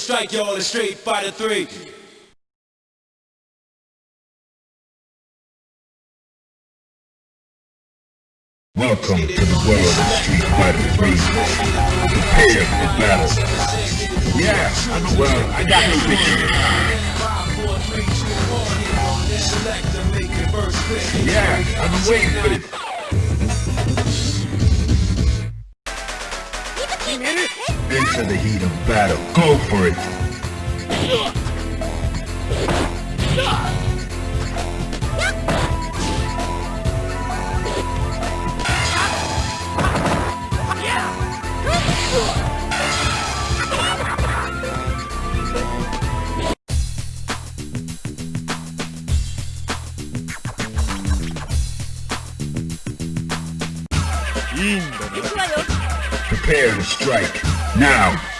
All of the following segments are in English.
strike y'all in Street Fighter 3. Welcome to the world of Street Fighter 3. Prepare for battle. Yeah, I'm well, I got no picture. Yeah, been waiting for this. Into the heat of battle. Go for it. Prepare to strike. Now.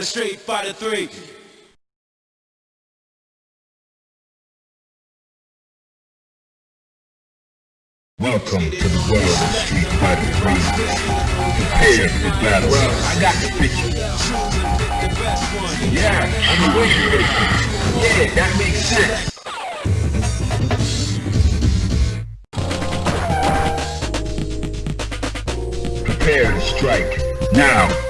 Strike Street Fighter 3. Welcome to the world of Street Fighter 3. Prepare for battle. Well, I got the picture. Yeah, been waiting this. Yeah, that makes sense. Prepare to strike. Now.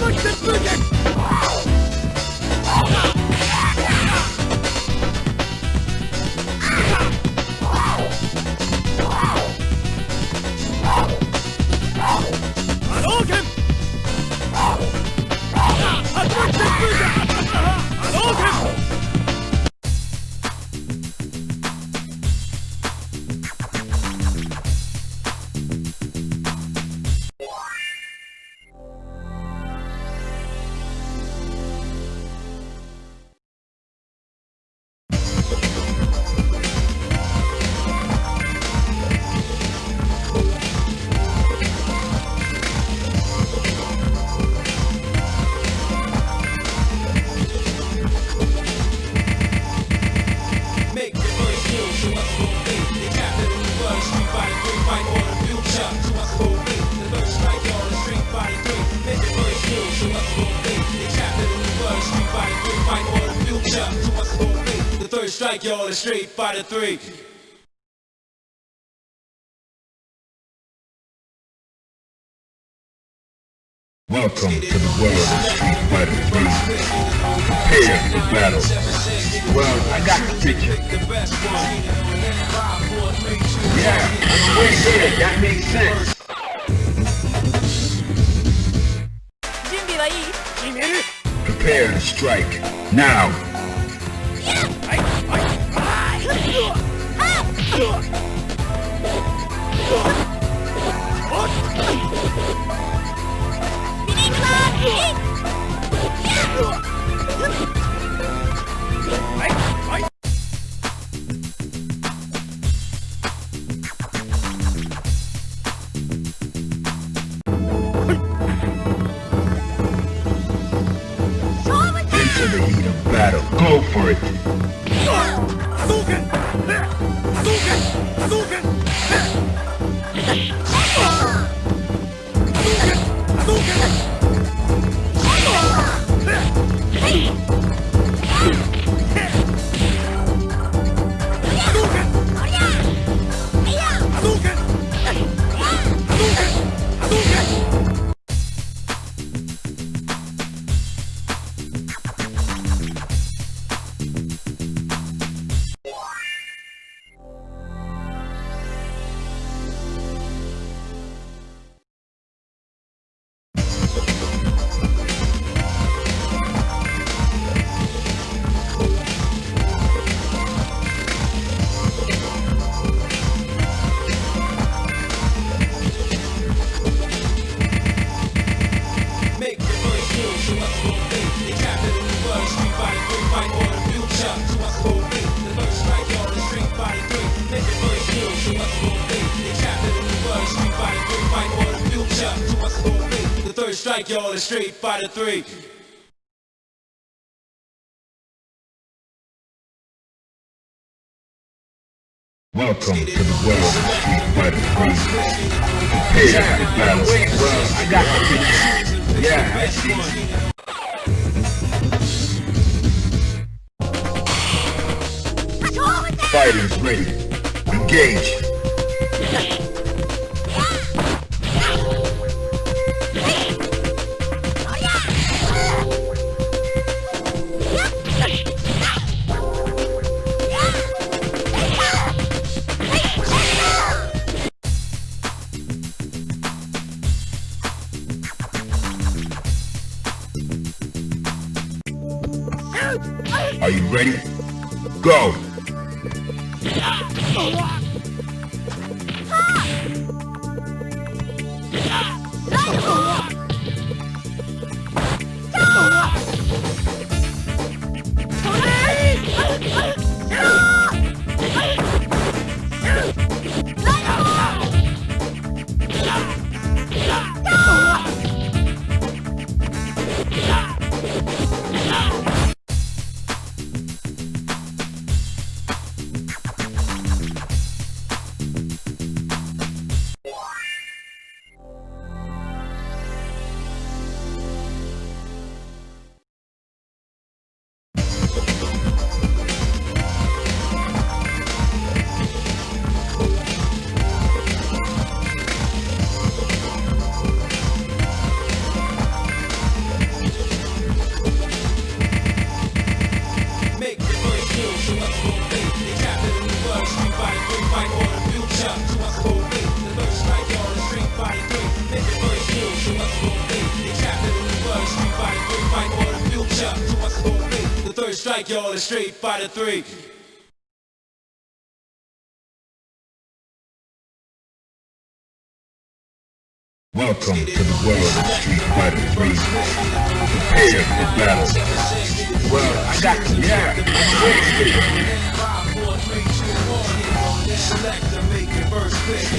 Good, good, good, the street fighter three. Welcome to the world of Street Fighter 3. Prepare for battle. Well, I got the picture. Yeah, I'm way. That makes sense. Prepare to strike. Now. Into the heat of battle, go for it! Suchen! Suchen! Suchen! Street Fighter 3. Welcome to the world of Street Fighter 3. Prepare for battle. I got the Yeah, I see. Fighters ready. Engage. Street Fighter 3. Welcome to the world of Street Fighter 3. Prepare for battle. Well, I got you, yeah, I'm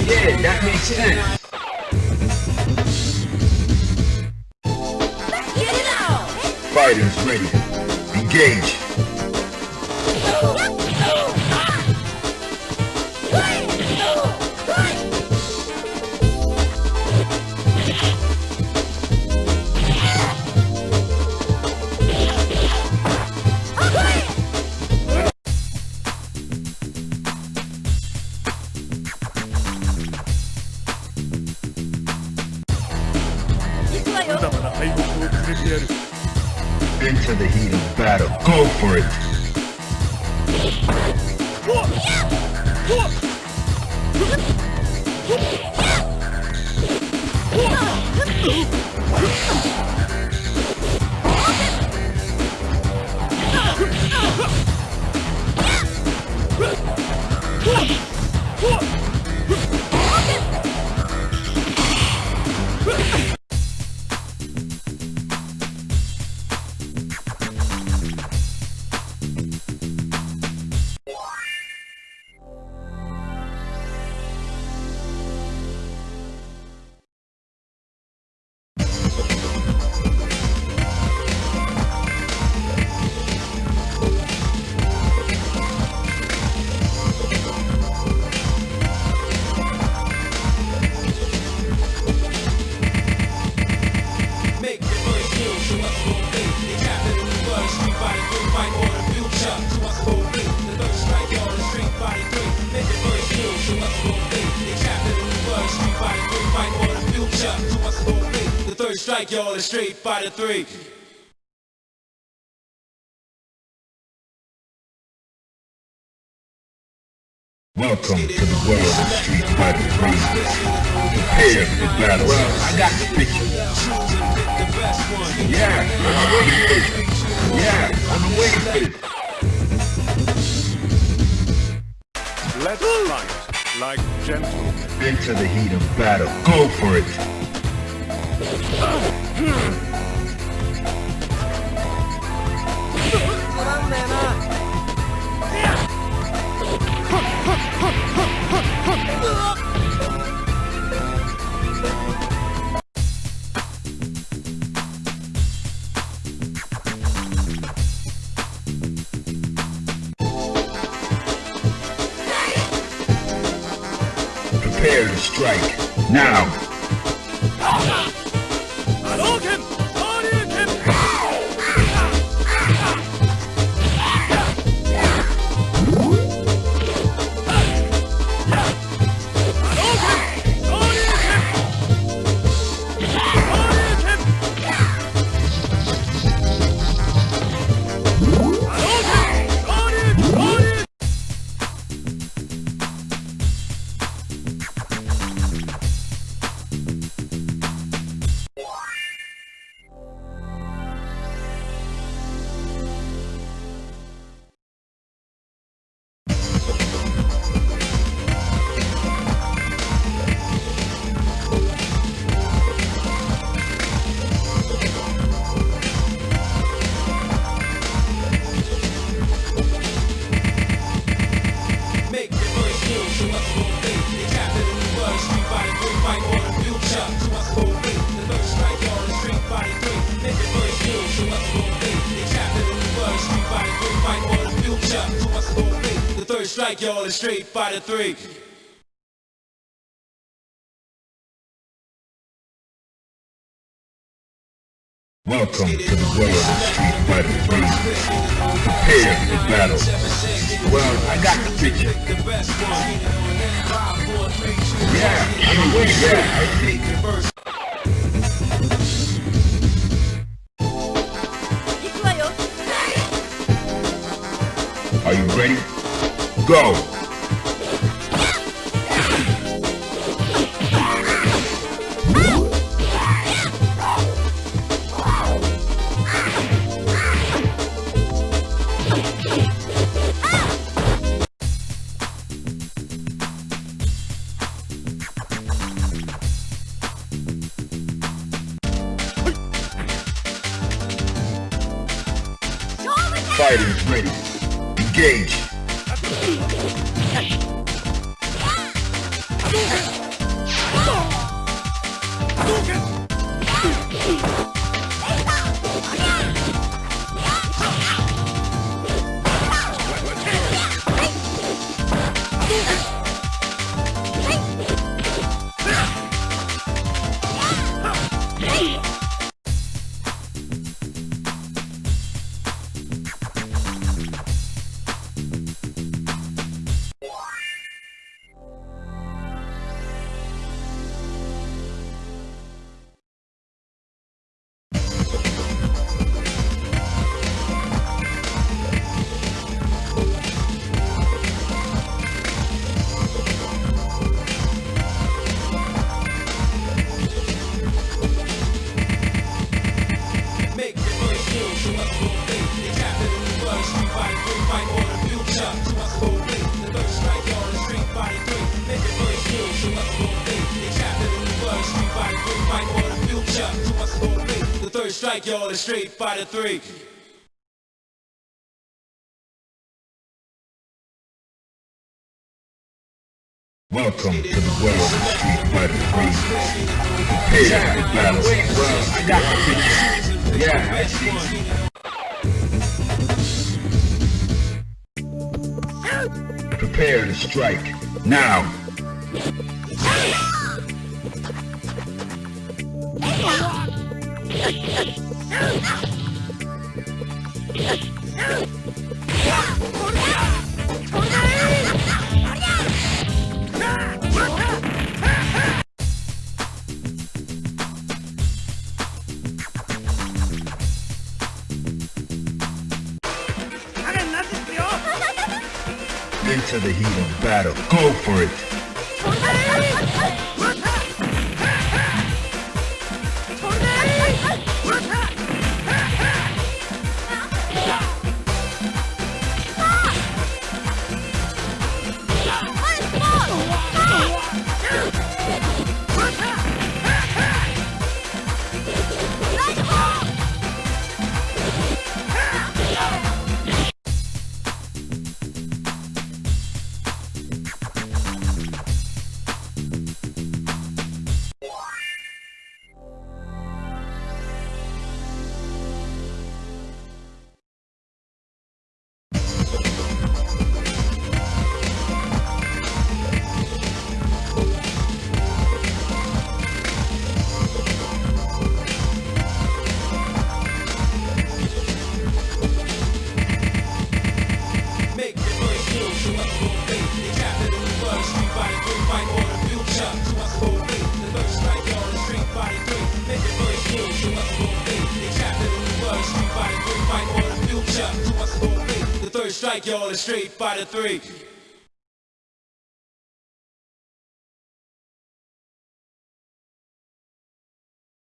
Yeah, that makes sense. Fighters ready. Engage. Oh! Street Fighter 3. Welcome to the world of Street Fighter 3. Prepare for battle. Well, I got the picture. The best one. Yeah, I'm waiting for it. Yeah, I'm waiting for it. Let's fight like gentlemen. Into the heat of battle. Go for it. Prepare The captain of Street Fighter 3, fight for the future. To us only. The third strike, y'all, is Street Fighter 3. Make the Street Fighter 3, fight for the future. The third strike, y'all, is Street Fighter 3. Welcome to the world of Street Fighter 3. Prepare for battle. Well, I got the picture. The best one. Five, four, three, two, Yeah, I'm waiting. Yeah, I see. Are you ready? Go! Strike, y'all, is Street Fighter 3. Welcome to the world of Street Fighter 3. Prepare for battle. Well, I got the picture. Yeah, I see. Prepare to strike. Now into the heat of battle. Go for it! Y'all, the street fighter three.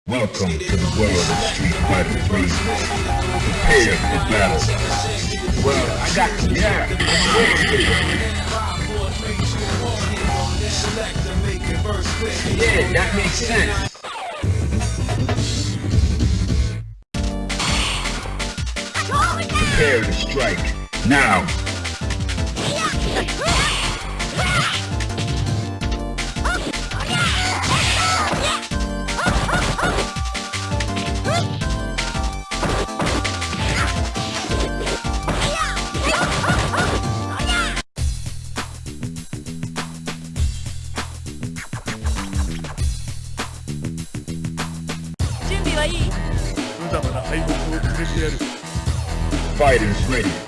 Welcome to the world of Street Fighter 3. Prepare for battle. Well, I got yeah. Verse quick. Yeah, that makes sense. Prepare to strike. Now. Fighters ready.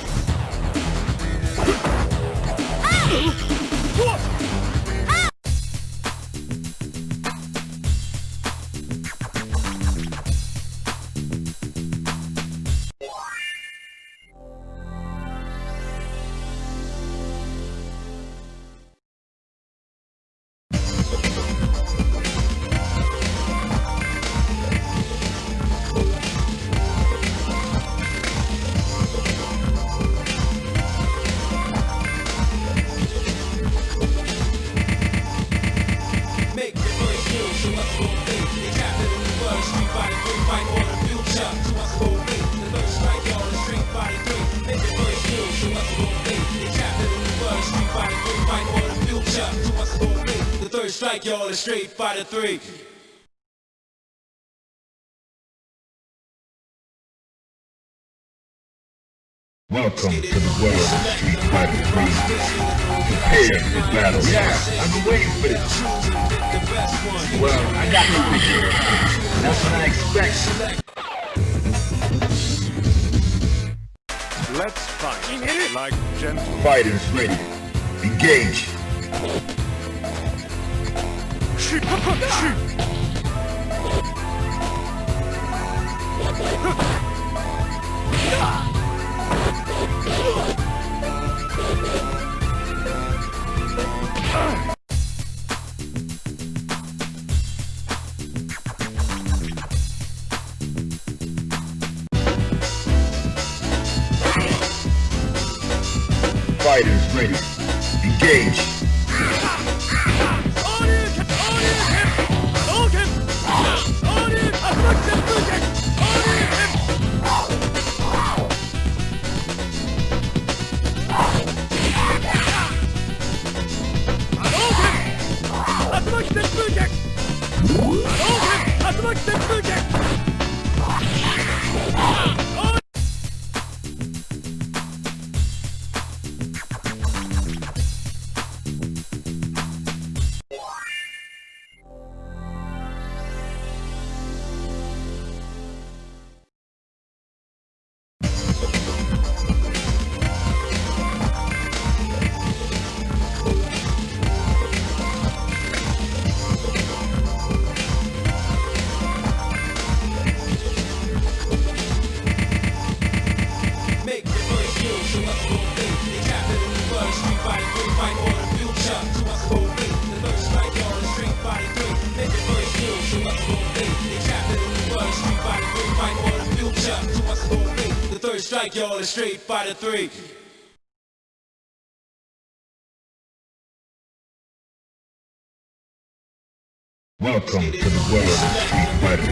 street fighter three. Welcome to the world of Street Fighter 3. Prepare for battle. Yeah, I've been waiting for this. Well, I got the picture. That's what I expect. Let's fight like gentlemen. Fighters ready. Engage. Fighters ready. Engage. all the Street Fighter 3. Welcome to the world of Street Fighter 3.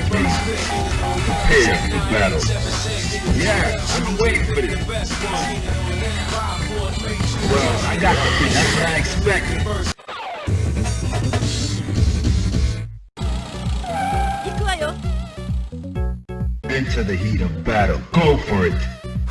Prepare for battle. Yeah, I've been waiting for this. Well, I got the thing. That's what I expected. Oh. Into the heat of battle. Go for it.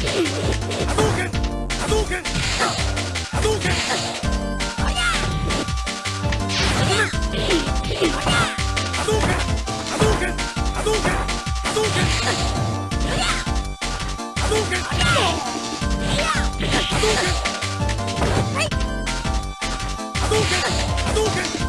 Hadouken! Hadouken!